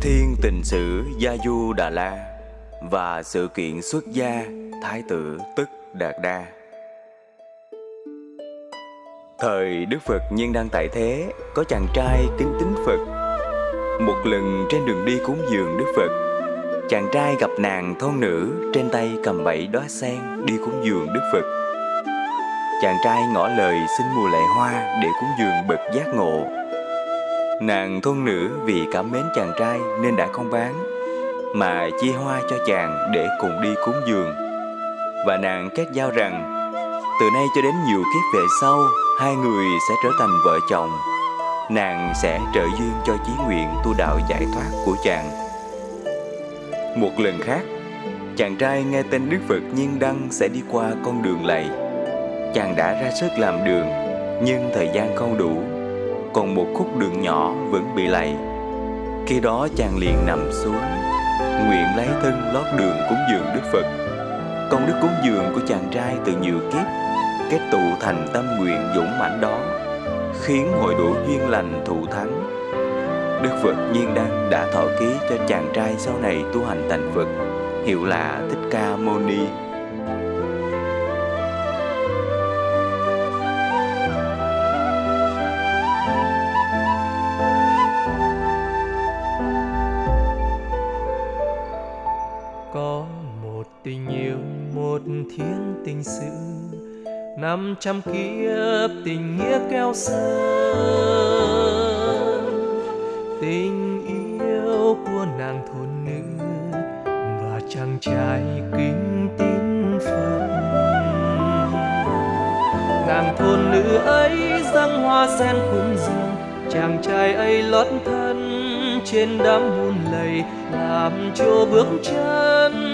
Thiên tình sử Gia Du Đà La và sự kiện xuất gia Thái tử Tức Đạt Đa. Thời Đức Phật nhiên đang tại thế, có chàng trai kính tính Phật. Một lần trên đường đi cúng dường Đức Phật, chàng trai gặp nàng thôn nữ trên tay cầm bảy đóa sen đi cúng dường Đức Phật. Chàng trai ngỏ lời xin mùa lệ hoa để cúng dường bậc giác ngộ. Nàng thôn nữ vì cảm mến chàng trai nên đã không bán, mà chia hoa cho chàng để cùng đi cúng dường. Và nàng kết giao rằng, từ nay cho đến nhiều kiếp về sau, hai người sẽ trở thành vợ chồng. Nàng sẽ trợ duyên cho chí nguyện tu đạo giải thoát của chàng. Một lần khác, chàng trai nghe tên Đức Phật Nhiên Đăng sẽ đi qua con đường lầy. Chàng đã ra sức làm đường, nhưng thời gian không đủ, còn một khúc đường nhỏ vẫn bị lầy. Khi đó chàng liền nằm xuống, nguyện lấy thân lót đường cúng dường Đức Phật. Công đức cúng dường của chàng trai từ nhiều kiếp kết tụ thành tâm nguyện dũng mãnh đó, khiến hội đủ duyên lành thụ thắng. Đức Phật Nhiên Đăng đã thọ ký cho chàng trai sau này tu hành thành Phật, hiệu là Thích Ca Mâu Ni. Năm trăm kiếp, tình nghĩa keo sơn. Tình yêu của nàng thôn nữ và chàng trai kính tín phật nàng thôn nữ ấy răng hoa sen cùng rừng, chàng trai ấy lót thân trên đám buồn lầy, làm cho bước chân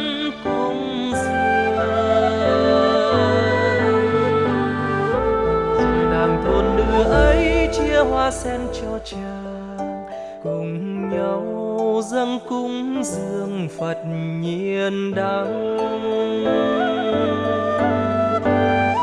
lửa ấy chia hoa sen cho chàng, cùng nhau dâng cúng dường phật nhiên đăng.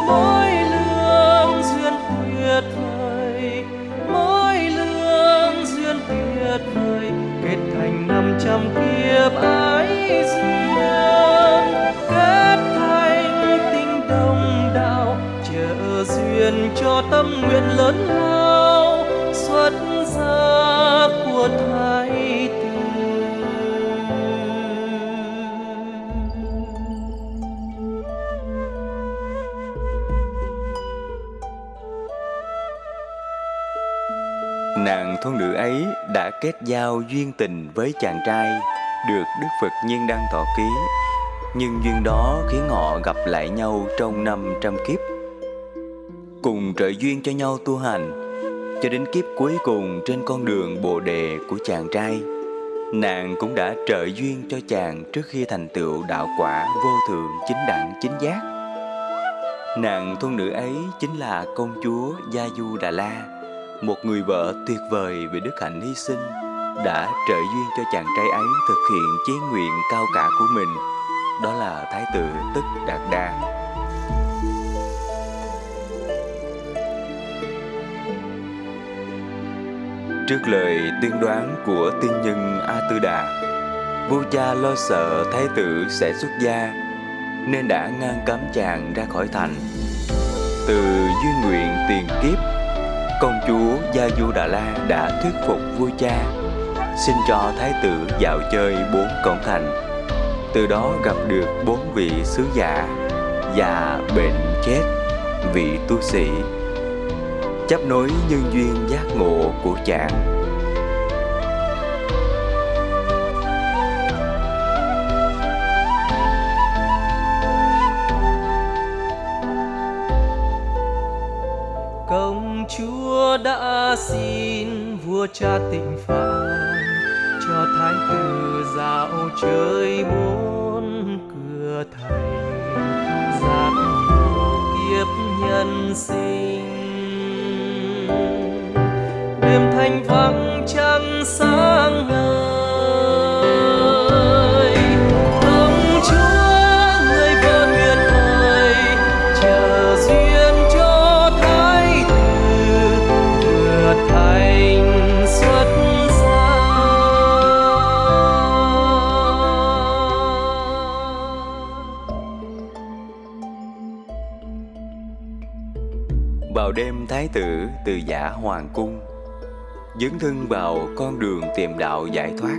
Mỗi lương duyên tuyệt vời, mỗi lương duyên tuyệt vời, kết thành năm trăm kiếp ái duyên, kết thành tình đồng đạo chờ duyên cho tâm lớn lao xuất gia của thái tử Nàng thôn nữ ấy đã kết giao duyên tình với chàng trai, được Đức Phật Nhiên Đăng thọ ký. Nhưng duyên đó khiến họ gặp lại nhau trong năm trăm kiếp. Cùng trợ duyên cho nhau tu hành, cho đến kiếp cuối cùng trên con đường bồ đề của chàng trai. Nàng cũng đã trợ duyên cho chàng trước khi thành tựu đạo quả vô thượng chính đẳng chính giác. Nàng thôn nữ ấy chính là công chúa Gia Du Đà La, một người vợ tuyệt vời về đức hạnh hy sinh, đã trợ duyên cho chàng trai ấy thực hiện chí nguyện cao cả của mình, đó là Thái tử Tức Đạt Đa. Trước lời tiên đoán của tiên nhân A Tư Đà, vua cha lo sợ thái tử sẽ xuất gia, nên đã ngăn cấm chàng ra khỏi thành. Từ duy nguyện tiền kiếp, công chúa Gia Du Đà La đã thuyết phục vua cha, xin cho thái tử dạo chơi bốn cổng thành. Từ đó gặp được bốn vị sứ giả, già, bệnh, chết, vị tu sĩ chấp nối nhân duyên giác ngộ của chàng. công chúa đã xin vua cha tịnh phạt cho thái tử dạo chơi bốn cửa thành, giặc ngộ kiếp nhân sinh đêm thanh vắng trăng sáng ngời. Ông chúa người vợ nguyện ơi, chờ duyên cho thái tử vừa thành xuất gia. Vào đêm thái tử từ giả hoàng cung Dấn thân vào con đường tìm đạo giải thoát.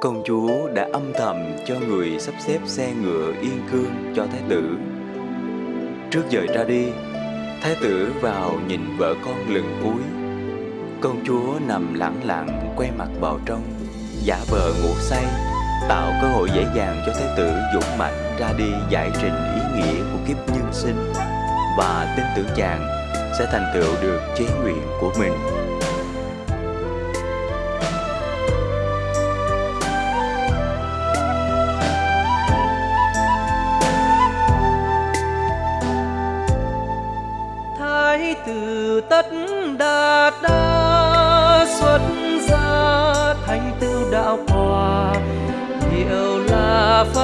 Công chúa đã âm thầm cho người sắp xếp xe ngựa yên cương cho thái tử. Trước giờ ra đi, Thái tử vào nhìn vợ con lần cuối. Công chúa nằm lẳng lặng quay mặt vào trong, Giả vờ ngủ say, Tạo cơ hội dễ dàng cho thái tử dũng mạnh ra đi giải trình ý nghĩa của kiếp nhân sinh Và tin tưởng chàng sẽ thành tựu được chế nguyện của mình.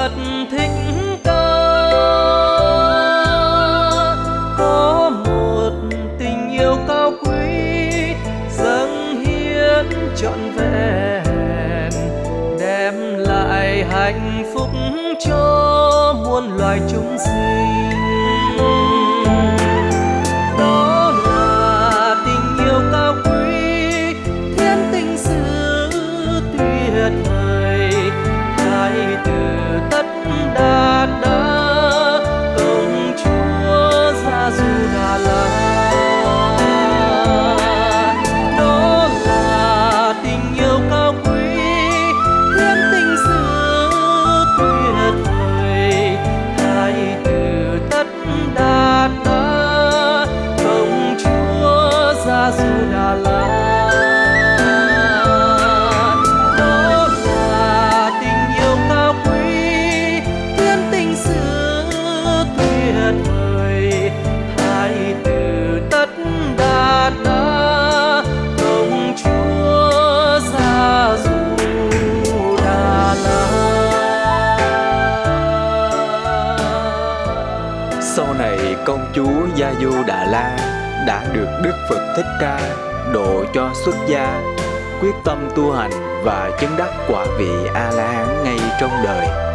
Phật thích ca có một tình yêu cao quý dâng hiến trọn vẹn, đem lại hạnh phúc cho muôn loài chúng sinh. Sau này công chúa Gia Du Đà La đã được Đức Phật Thích Ca độ cho xuất gia, quyết tâm tu hành và chứng đắc quả vị A La Hán ngay trong đời.